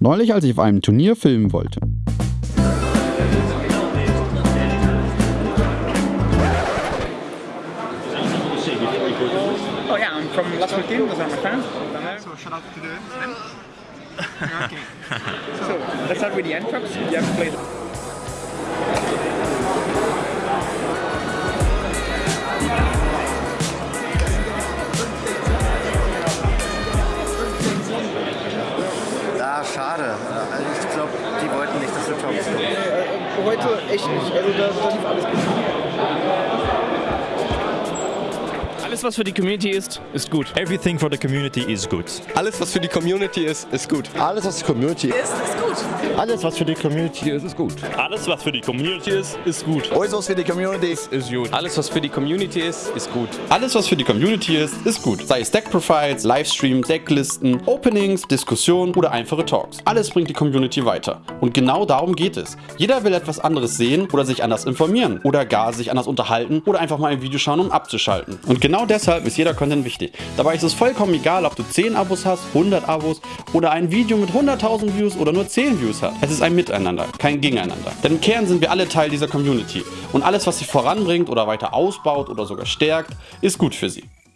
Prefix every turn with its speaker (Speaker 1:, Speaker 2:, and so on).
Speaker 1: Neulich, als ich auf einem Turnier filmen wollte.
Speaker 2: Oh yeah, I'm from Las Martin, those are my fans.
Speaker 3: So shout out to the Sven. okay.
Speaker 2: So let's start with the end trucks. You have to
Speaker 4: schade. Also ich glaube, die wollten nicht, dass du toppst.
Speaker 5: Heute echt nicht. Also da, da lief alles gut.
Speaker 6: Alles, was für die Community ist, ist gut.
Speaker 7: Everything for the community is good.
Speaker 8: Alles, was für die Community ist, ist gut.
Speaker 9: Alles, was die Community ist,
Speaker 10: ist gut.
Speaker 9: Alles, was für die Community ist, ist gut.
Speaker 7: Alles, was für die Community ist, ist gut.
Speaker 9: Alles, was für die Community ist,
Speaker 8: Ist gut. Alles, was für die Community ist, ist gut.
Speaker 1: Alles, was für die Community ist, ist gut. Sei es Deck-Profiles, Livestreams, Decklisten, Openings, Diskussionen oder einfache Talks. Alles bringt die Community weiter. Und genau darum geht es. Jeder will etwas anderes sehen oder sich anders informieren oder gar sich anders unterhalten oder einfach mal ein Video schauen, um abzuschalten. Und genau deshalb ist jeder Content wichtig. Dabei ist es vollkommen egal, ob du 10 Abos hast, 100 Abos oder ein Video mit 100.000 Views oder nur 10 Views hat. Es ist ein Miteinander, kein Gegeneinander. Denn im Kern sind wir alle Teil dieser Community. Und alles, was sie voranbringt oder weiter ausbaut oder sogar stärkt, ist gut für sie.